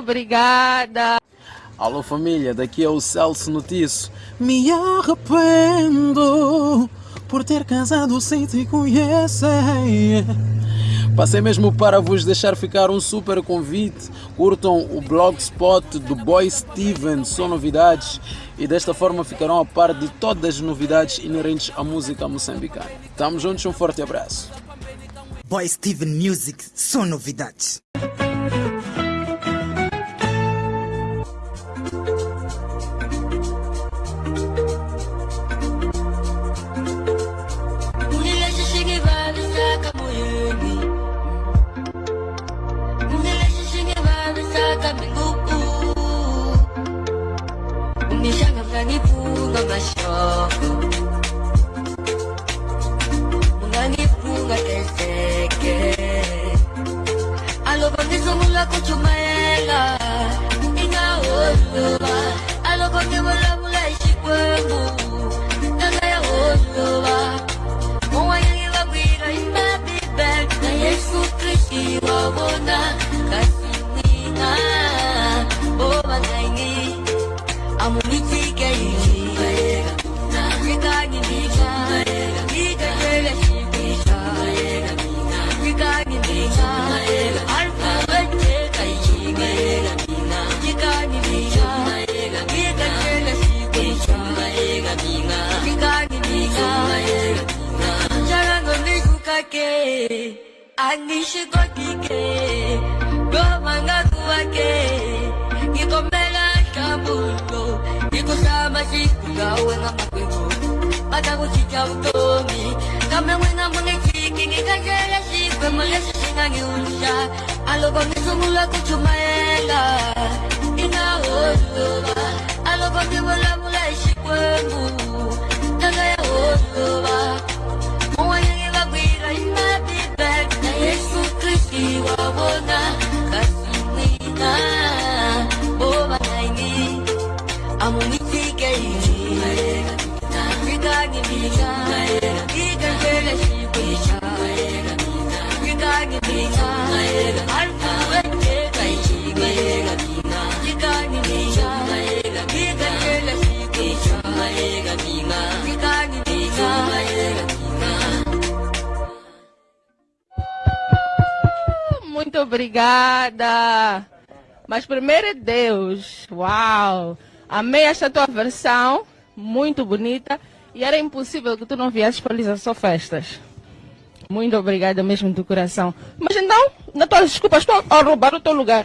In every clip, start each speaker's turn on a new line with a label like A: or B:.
A: obrigada.
B: Alô família, daqui é o Celso Notício. Me arrependo por ter casado sem te conhecer. Passei mesmo para vos deixar ficar um super convite. Curtam o blogspot do Boy Steven, são novidades e desta forma ficarão a par de todas as novidades inerentes à música moçambicana. Tamo juntos, um forte abraço.
C: Boy Steven Music, são novidades. munanifunga mashoko munanifunga teseke alobangizungula kuchuma I'm kwakike gomanga kuwake ngikomela umalis singangi unsha so ngizungula kujumayela inahoyoba aloba ngivulavula hi
A: Muito obrigada. Mas primeiro é Deus. Uau! Amei esta tua versão, muito bonita. E era impossível que tu não viesses para Lisa só festas. Muito obrigada mesmo do coração. Mas então, na tua desculpa, estou a roubar o teu lugar.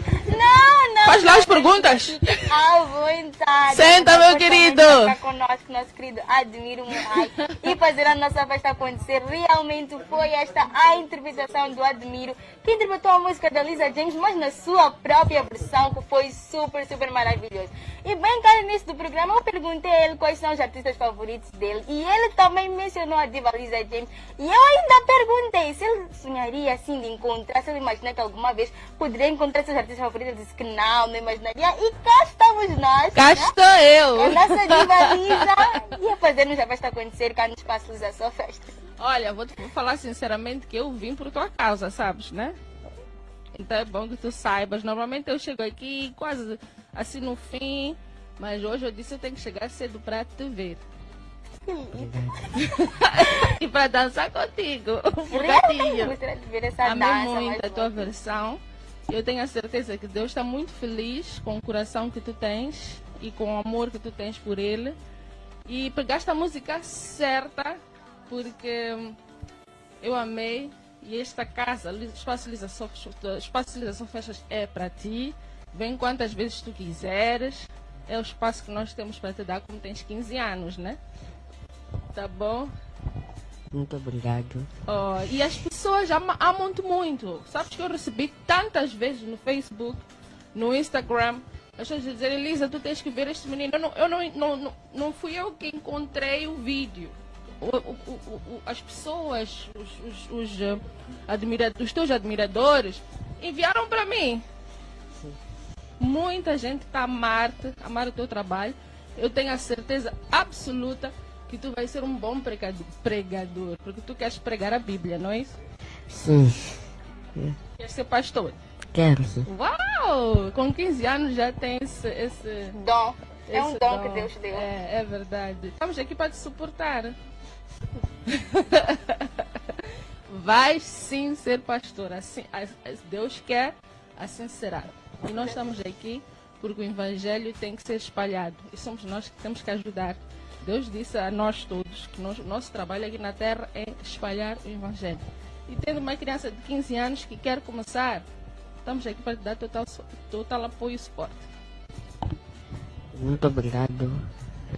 A: Faz lá as perguntas.
D: À vontade.
A: Senta, meu querido.
D: Conosco, nosso querido Admiro. E fazer a nossa festa acontecer. Realmente foi esta a interpretação do Admiro, que interpretou a música da Lisa James, mas na sua própria versão, que foi super, super maravilhoso. E bem cá no início do programa, eu perguntei a ele quais são os artistas favoritos dele. E ele também mencionou a diva Lisa James. E eu ainda perguntei se ele sonharia assim de encontrar, se ele imaginar que alguma vez poderia encontrar seus artistas favoritos. Ele disse que não, não imaginaria. E cá estamos nós.
A: Cá
D: né?
A: estou eu.
D: A nossa diva Lisa ia fazer-nos a festa acontecer cá no Espaço Lisa Só Festa.
A: Olha, vou te falar sinceramente que eu vim por tua causa, sabes, né? Então é bom que tu saibas. Normalmente eu chego aqui quase assim no fim, mas hoje eu disse eu tenho que chegar cedo para te ver. e para dançar contigo. Um
D: Realmente
A: bocadinho.
D: gostaria de ver essa
A: Amei
D: dança.
A: muito a tua versão. Eu tenho a certeza que Deus está muito feliz com o coração que tu tens e com o amor que tu tens por Ele. E pegaste a música certa, porque hum, eu amei. E esta casa, Espaço Lisa Só Festas é para ti. Vem quantas vezes tu quiseres. É o espaço que nós temos para te dar, como tens 15 anos, né? Tá bom?
E: Muito obrigado.
A: Oh, e as pessoas ama- amam-te muito. Sabes que eu recebi tantas vezes no Facebook, no Instagram, as pessoas dizerem, Elisa, tu tens que ver este menino. Eu não, eu não, não, não, não fui eu que encontrei o vídeo. O- o- o- as pessoas, os, os, os, eh, admira- os teus admiradores, enviaram para mim. Muita gente está a amar-te, amar o teu trabalho. Eu tenho a certeza absoluta que tu vais ser um bom pregado- pregador, porque tu queres pregar a Bíblia, não é isso?
E: Sim,
A: Queres ser pastor.
E: quero sim.
A: Uau! Com 15 anos já tem esse. esse
D: Dom. É um
A: esse
D: dom que Deus deu.
A: É, é verdade. Estamos aqui para te suportar. Vais sim ser pastor. Assim, Deus quer, assim será. E nós estamos aqui porque o evangelho tem que ser espalhado. E somos nós que temos que ajudar. Deus disse a nós todos que nós, nosso trabalho aqui na terra é espalhar o evangelho. E tendo uma criança de 15 anos que quer começar, estamos aqui para te dar total, total apoio e suporte.
E: Muito obrigado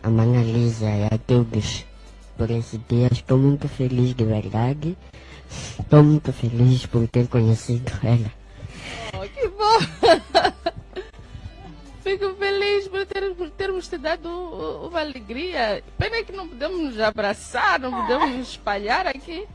E: a Mana Lisa e a todos por esse dia. Estou muito feliz de verdade. Estou muito feliz por ter conhecido ela.
A: Fico feliz por, ter, por termos te dado uma alegria. Pena que não podemos nos abraçar, não podemos nos espalhar aqui.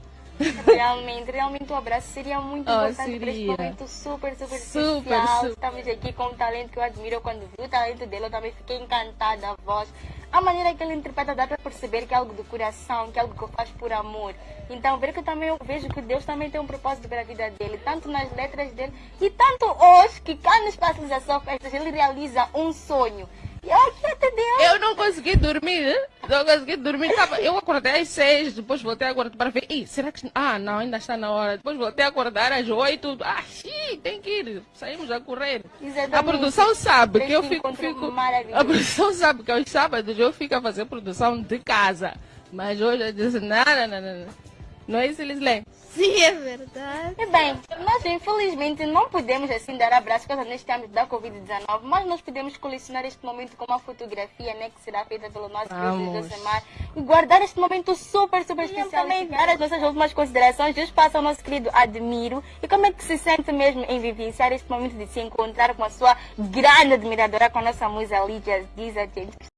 D: Realmente, realmente o abraço seria muito
A: Oh,
D: importante para este
A: seria.
D: momento super, super,
A: Super,
D: especial.
A: super.
D: Estamos aqui com um talento que eu admiro. Quando vi o talento dele, eu também fiquei encantada. A voz, a maneira que ele interpreta, dá para perceber que é algo do coração, que é algo que faz por amor. Então, ver que eu também eu vejo que Deus também tem um propósito para a vida dele, tanto nas letras dele e tanto hoje, que cá no Espaço das Festas, ele realiza um sonho. Eu
A: não consegui dormir, não consegui dormir. Tava- eu acordei às seis, depois voltei a acordar para ver. Ih, será que. Ah, não, ainda está na hora. Depois voltei a acordar às oito. Ah, sim, tem que ir. Saímos a correr.
D: Exatamente.
A: A produção sabe que eu fico.
D: encontro
A: fico a produção sabe que aos sábados eu fico a fazer produção de casa. Mas hoje eu disse: não, não, não, não. Não. É isso, Lisley? Sim, é verdade.
D: E bem, nós infelizmente não podemos assim dar abraço por causa neste âmbito da Covid-19, mas nós podemos colecionar este momento com uma fotografia né, que será feita pelo nosso querido. Josemar e guardar este momento super, super especial. Também dar as nossas últimas considerações, Deus passa ao nosso querido Admiro e como é que se sente mesmo em vivenciar este momento de se encontrar com a sua grande admiradora, com a nossa musa Lídia, diz a gente.